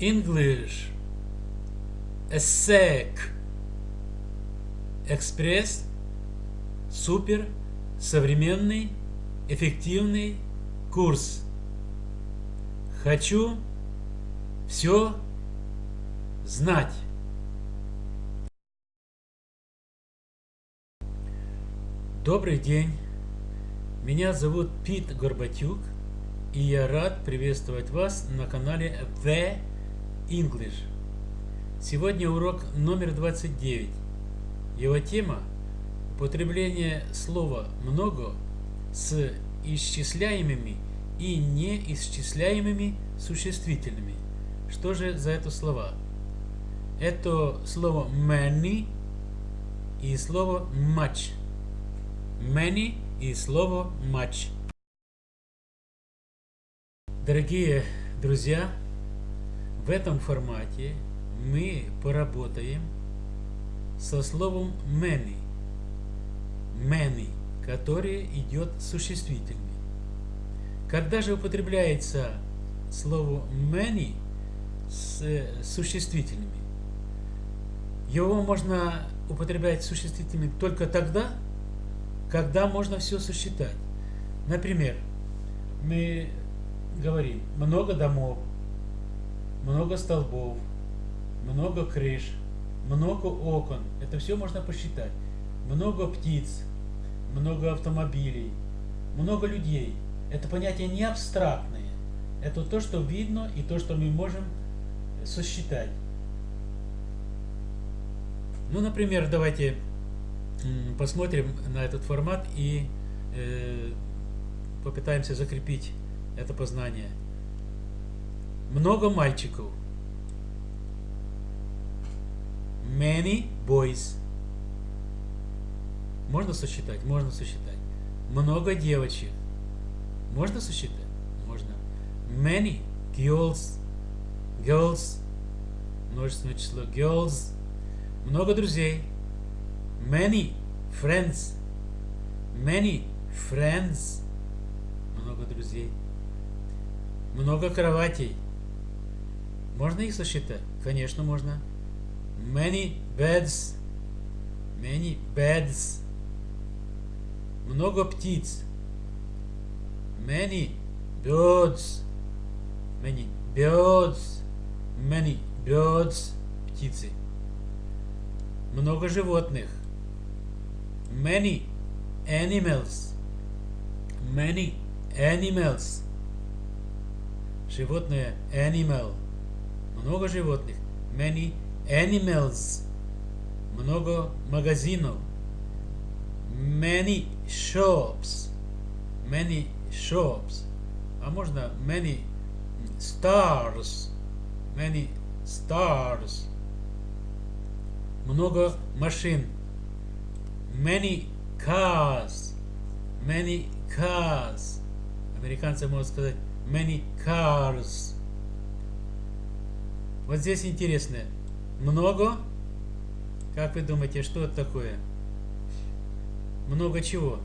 English. ESSEC. Экспресс. Супер. Современный. Эффективный курс. Хочу все знать. Добрый день. Меня зовут Пит Горбатюк, и я рад приветствовать вас на канале The English. Сегодня урок номер 29. Его тема – употребление слова «много» с исчисляемыми и неисчисляемыми существительными. Что же за это слова? Это слово many и слово much. Many и слово much. Дорогие друзья, в этом формате мы поработаем со словом many. Many, которое идет существительным. Когда же употребляется слово many с существительными, его можно употреблять существительными только тогда, когда можно все сосчитать. Например, мы говорим много домов, много столбов, много крыш, много окон. Это все можно посчитать. Много птиц, много автомобилей, много людей – это понятие не абстрактное. Это то, что видно и то, что мы можем сосчитать. Ну, например, давайте посмотрим на этот формат и э, попытаемся закрепить это познание. Много мальчиков. Many boys. Можно сосчитать? Можно сосчитать. Много девочек. Можно сосчитать? Можно. Many girls. Girls. Множественное число. Girls. Много друзей. Many friends. Many friends. Много друзей. Много кроватей. Можно их сосчитать? Конечно, можно. Many beds. Many beds. Много птиц many birds, many birds, many birds, птицы. Много животных. Many animals, many animals. Животное animal. Много животных. Many animals. Много магазинов. Many shops. Many shops, а можно many stars, many stars, много машин, many cars, many cars, американцы могут сказать many cars. Вот здесь интересно, много, как вы думаете, что это такое? Много чего?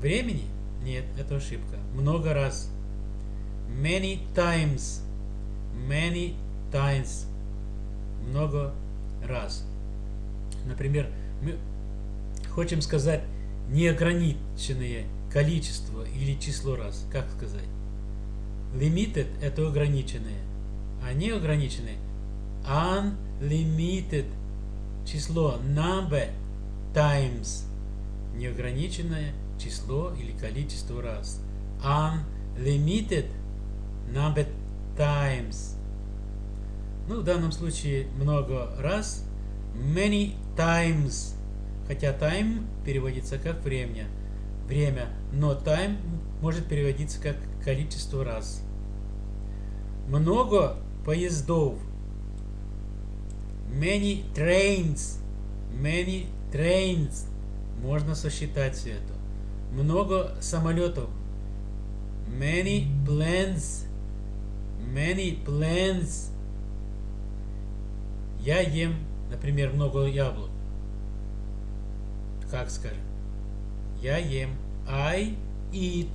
Времени? Нет, это ошибка. Много раз. Many times. Many times. Много раз. Например, мы хотим сказать неограниченное количество или число раз. Как сказать? Limited – это ограниченное, а неограниченное – unlimited число number times неограниченное число или количество раз. Unlimited number times. Ну, в данном случае много раз. Many times. Хотя time переводится как время. Время, но time может переводиться как количество раз. Много поездов. Many trains. Many trains. Можно сосчитать все это много самолетов. Many planes. Many planes. Я ем, например, много яблок. Как скажем? Я ем. I eat.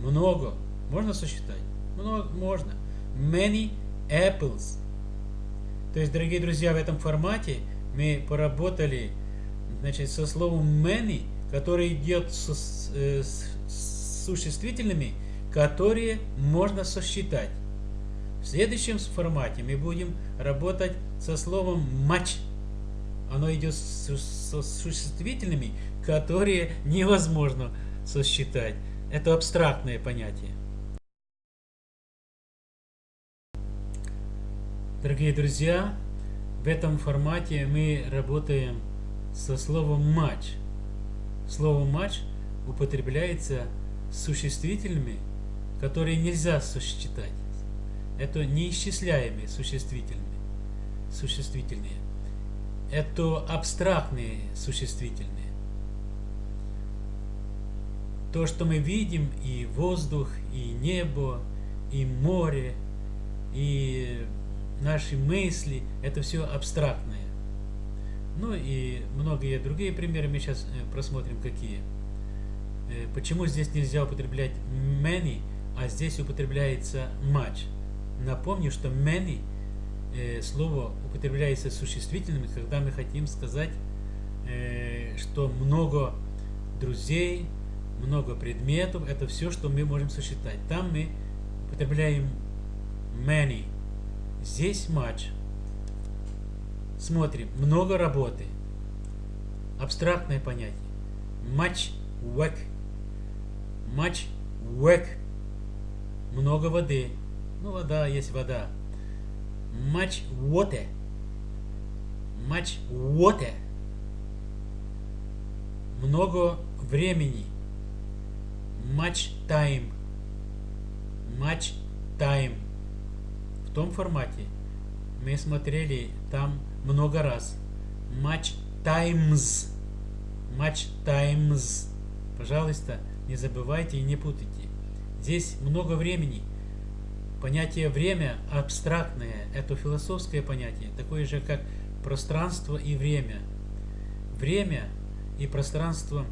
Много. Можно сосчитать? Много. Можно. Many apples. То есть, дорогие друзья, в этом формате мы поработали значит, со словом many, который идет с, э, с, с существительными, которые можно сосчитать. В следующем формате мы будем работать со словом much. Оно идет с, с существительными, которые невозможно сосчитать. Это абстрактное понятие. Дорогие друзья, в этом формате мы работаем со словом матч. Слово матч употребляется существительными, которые нельзя сосчитать. Это неисчисляемые существительные. существительные. Это абстрактные существительные. То, что мы видим, и воздух, и небо, и море, и наши мысли, это все абстрактное. Ну и многие другие примеры мы сейчас э, просмотрим, какие. Э, почему здесь нельзя употреблять many, а здесь употребляется much? Напомню, что many э, слово употребляется существительным, когда мы хотим сказать, что много друзей, много предметов, это все, что мы можем сосчитать. Там мы употребляем many, здесь much. Смотрим, много работы. Абстрактное понятие. Much work. Much work. Много воды. Ну, вода есть вода. Much water. Much water. Много времени. Much time. Much time. Том формате мы смотрели там много раз. Much times. Much times. Пожалуйста, не забывайте и не путайте. Здесь много времени. Понятие время абстрактное, это философское понятие, такое же, как пространство и время. Время и пространство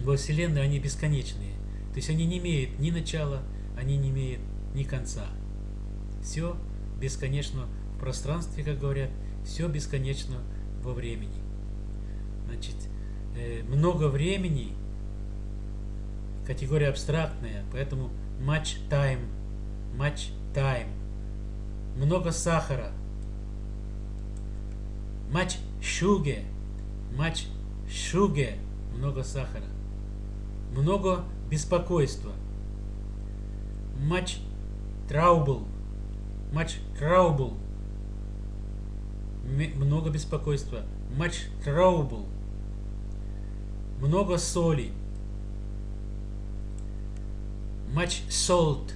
во Вселенной, они бесконечные. То есть они не имеют ни начала, они не имеют ни конца. Все бесконечно в пространстве, как говорят, все бесконечно во времени. Значит, э, много времени, категория абстрактная, поэтому much time, much time. Много сахара, much sugar, much sugar, много сахара. Много беспокойства, much trouble, much trouble много беспокойства. Much trouble. Много соли. Much salt.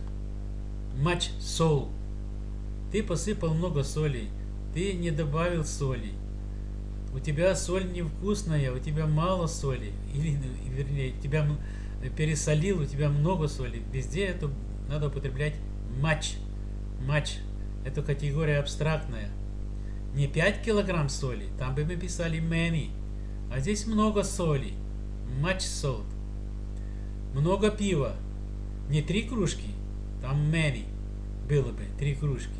Much salt. Ты посыпал много соли. Ты не добавил соли. У тебя соль невкусная, у тебя мало соли. Или, вернее, тебя пересолил, у тебя много соли. Везде это надо употреблять much. Much. Это категория абстрактная не 5 килограмм соли, там бы мы писали many. А здесь много соли. Much salt. Много пива. Не три кружки, там many было бы, три кружки.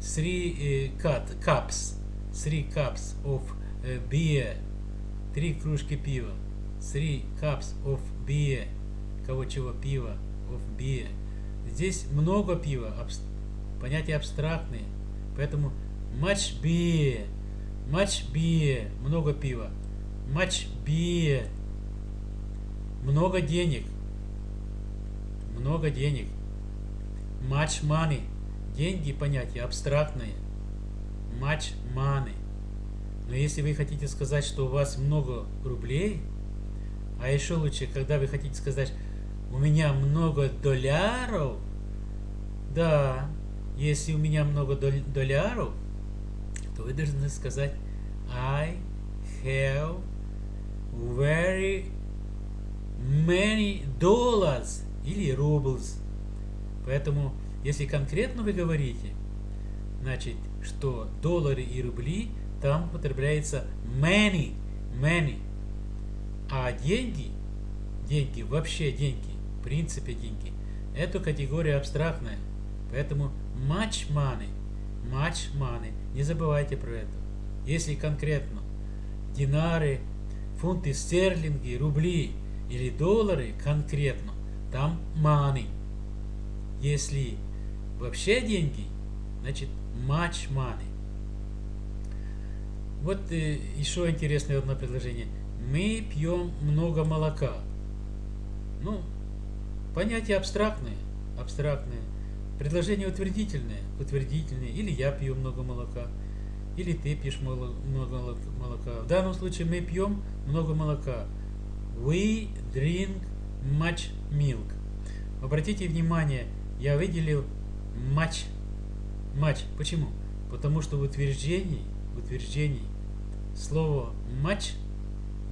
Three uh, cut, cups. Three cups of uh, beer. Три кружки пива. Three cups of beer. Кого чего пива. Of beer. Здесь много пива. Абс понятия абстрактные. Поэтому Much beer. Much beer. Много пива. Much beer. Много денег. Много денег. Much money. Деньги понятие абстрактное. Much money. Но если вы хотите сказать, что у вас много рублей, а еще лучше, когда вы хотите сказать, у меня много долларов, да, если у меня много долларов, то вы должны сказать I have very many dollars или rubles. Поэтому, если конкретно вы говорите, значит, что доллары и рубли, там употребляется many, many. А деньги, деньги, вообще деньги, в принципе деньги, это категория абстрактная. Поэтому much money, much money. Не забывайте про это. Если конкретно динары, фунты стерлинги, рубли или доллары конкретно, там money. Если вообще деньги, значит much money. Вот э, еще интересное одно предложение. Мы пьем много молока. Ну, понятие абстрактное, абстрактное. Предложение утвердительное, утвердительное. Или я пью много молока, или ты пьешь много молока. В данном случае мы пьем много молока. We drink much milk. Обратите внимание, я выделил much. Much. Почему? Потому что в утверждении, в утверждении слово much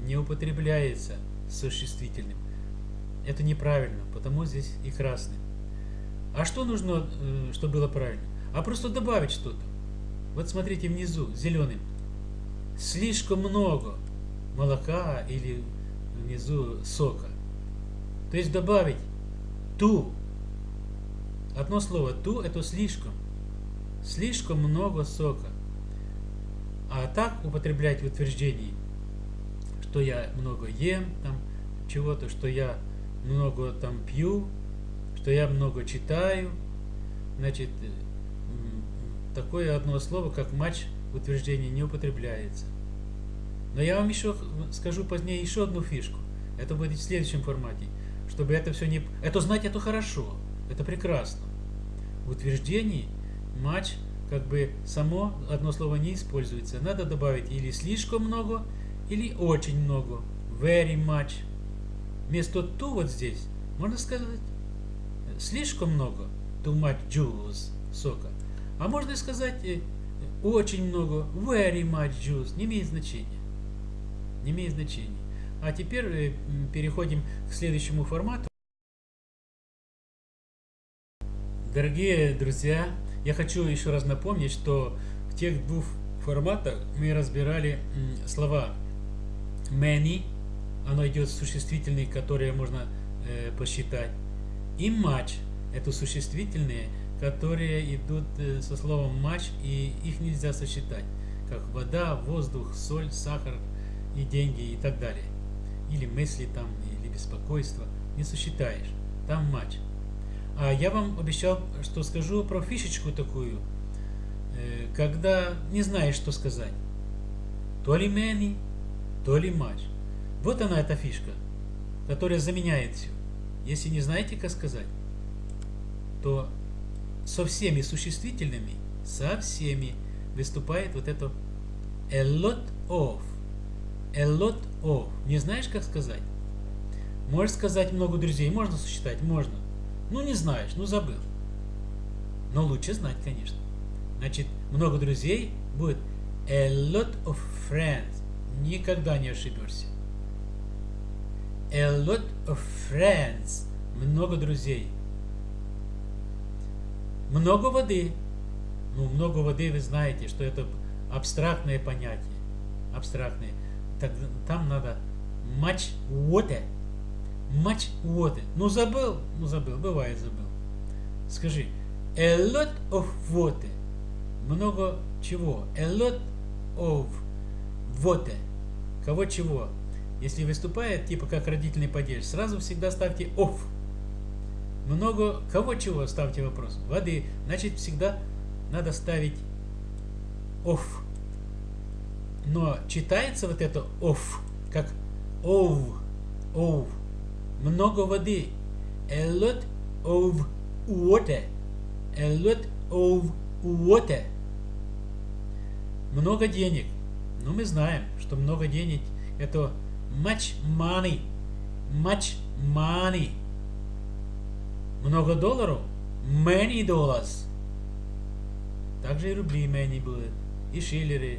не употребляется существительным. Это неправильно, потому здесь и красный. А что нужно, э, чтобы было правильно? А просто добавить что-то. Вот смотрите внизу, зеленым. Слишком много молока или внизу сока. То есть добавить ту. Одно слово ту это слишком. Слишком много сока. А так употреблять в утверждении, что я много ем, там чего-то, что я много там пью, что я много читаю. Значит, такое одно слово, как матч в утверждении не употребляется. Но я вам еще скажу позднее еще одну фишку. Это будет в следующем формате. Чтобы это все не... Это знать это хорошо. Это прекрасно. В утверждении матч как бы само одно слово не используется. Надо добавить или слишком много, или очень много. Very much. Вместо too вот здесь можно сказать слишком много. Too much juice. Сока. А можно сказать э, очень много. Very much juice. Не имеет значения. Не имеет значения. А теперь э, переходим к следующему формату. Дорогие друзья, я хочу еще раз напомнить, что в тех двух форматах мы разбирали слова many, оно идет существительные, которые можно э, посчитать, и much, это существительные, которые идут э, со словом much, и их нельзя сосчитать, как вода, воздух, соль, сахар и деньги и так далее. Или мысли там, или беспокойство, не сосчитаешь, там much. А я вам обещал, что скажу про фишечку такую, э, когда не знаешь, что сказать. То ли many, то ли much. Вот она, эта фишка, которая заменяет все. Если не знаете, как сказать, то со всеми существительными, со всеми выступает вот это a lot of. A lot of. Не знаешь, как сказать? Можешь сказать много друзей, можно сосчитать, можно. Ну, не знаешь, ну, забыл. Но лучше знать, конечно. Значит, много друзей будет a lot of friends. Никогда не ошибешься. A lot of friends. Много друзей. Много воды. Ну, много воды вы знаете, что это абстрактное понятие. Абстрактное. Так, там надо much water. Much water. Ну, забыл? Ну, забыл. Бывает, забыл. Скажи. A lot of water. Много чего? A lot of water. Кого чего? Если выступает, типа как родительный падеж, сразу всегда ставьте off. Много кого чего ставьте вопрос. Воды. Значит, всегда надо ставить off. Но читается вот это off, как ов, ов. Много воды. A lot of water. A lot of water. Много денег. Ну, мы знаем, что много денег это much money. Much money. Много долларов. Many dollars. Также и рубли many будут. И шиллеры.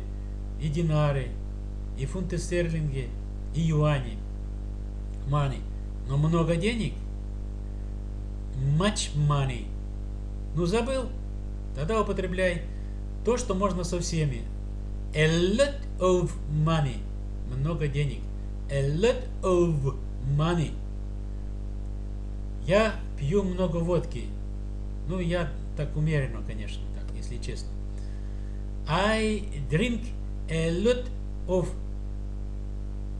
И динары. И фунты стерлинги. И юани. Money. Но много денег. Much money. Ну забыл? Тогда употребляй то, что можно со всеми. A lot of money. Много денег. A lot of money. Я пью много водки. Ну, я так умеренно, конечно, так, если честно. I drink a lot of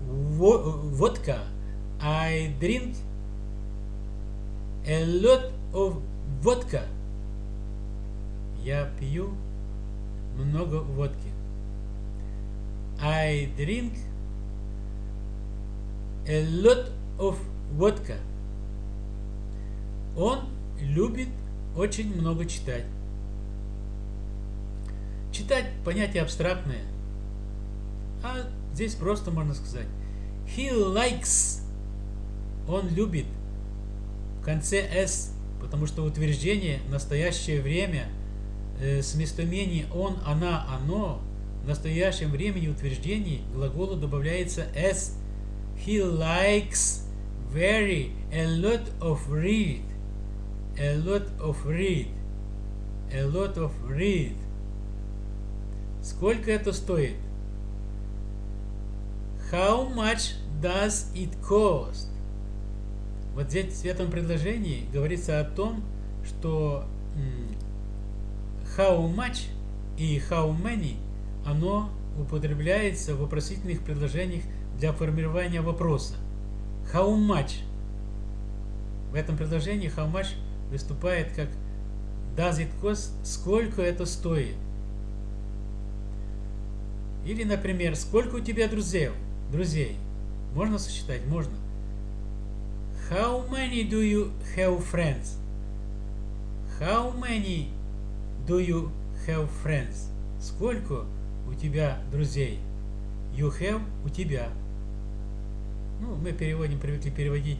vodka. I drink a lot of vodka. Я пью много водки. I drink a lot of vodka. Он любит очень много читать. Читать понятие абстрактное. А здесь просто можно сказать. He likes. Он любит. В конце S, потому что утверждение настоящее время э, с местоимений он, она, оно в настоящем времени утверждений глаголу добавляется S. He likes very a lot of read. A lot of read. A lot of read. Сколько это стоит? How much does it cost? Вот здесь в этом предложении говорится о том, что how much и how many оно употребляется в вопросительных предложениях для формирования вопроса. How much? В этом предложении how much выступает как does it cost? Сколько это стоит? Или, например, сколько у тебя друзей? Друзей. Можно сосчитать? Можно. How many do you have friends? How many do you have friends? Сколько у тебя друзей? You have у тебя. Ну, мы переводим, привыкли переводить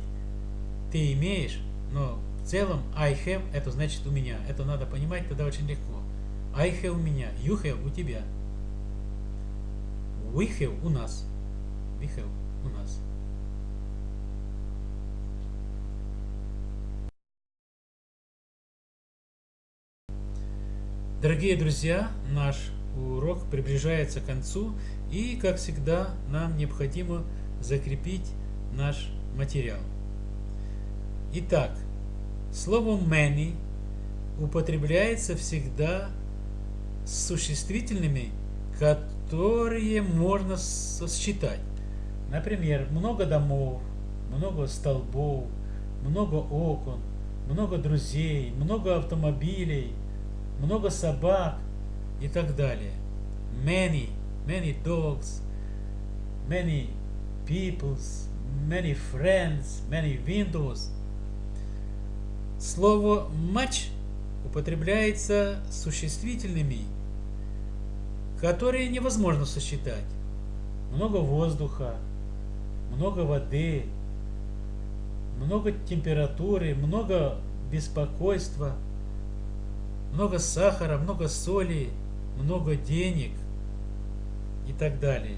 ты имеешь, но в целом I have это значит у меня. Это надо понимать, тогда очень легко. I have у меня, you have у тебя. We have у нас. We have у нас. Дорогие друзья, наш урок приближается к концу, и, как всегда, нам необходимо закрепить наш материал. Итак, слово many употребляется всегда с существительными, которые можно сосчитать. Например, много домов, много столбов, много окон, много друзей, много автомобилей, много собак и так далее. Many, many dogs, many peoples, many friends, many windows. Слово much употребляется существительными, которые невозможно сосчитать. Много воздуха, много воды, много температуры, много беспокойства, много сахара, много соли, много денег и так далее.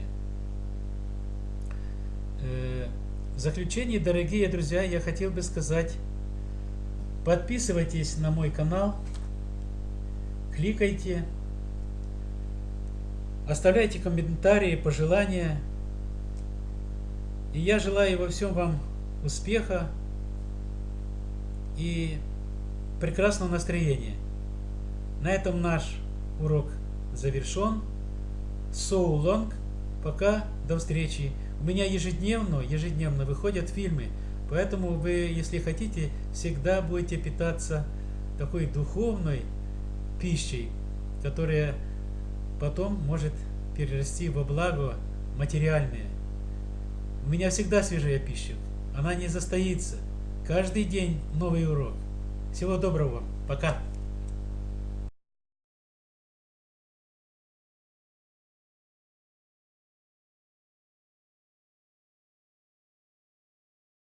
Э, в заключение, дорогие друзья, я хотел бы сказать, подписывайтесь на мой канал, кликайте, оставляйте комментарии, пожелания. И я желаю во всем вам успеха и прекрасного настроения. На этом наш урок завершен. So long. Пока. До встречи. У меня ежедневно, ежедневно выходят фильмы. Поэтому вы, если хотите, всегда будете питаться такой духовной пищей, которая потом может перерасти во благо материальное. У меня всегда свежая пища. Она не застоится. Каждый день новый урок. Всего доброго. Пока.